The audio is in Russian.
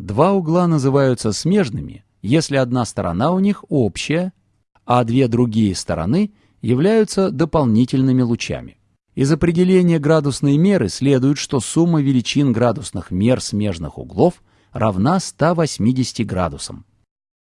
Два угла называются смежными, если одна сторона у них общая, а две другие стороны являются дополнительными лучами. Из определения градусной меры следует, что сумма величин градусных мер смежных углов равна 180 градусам.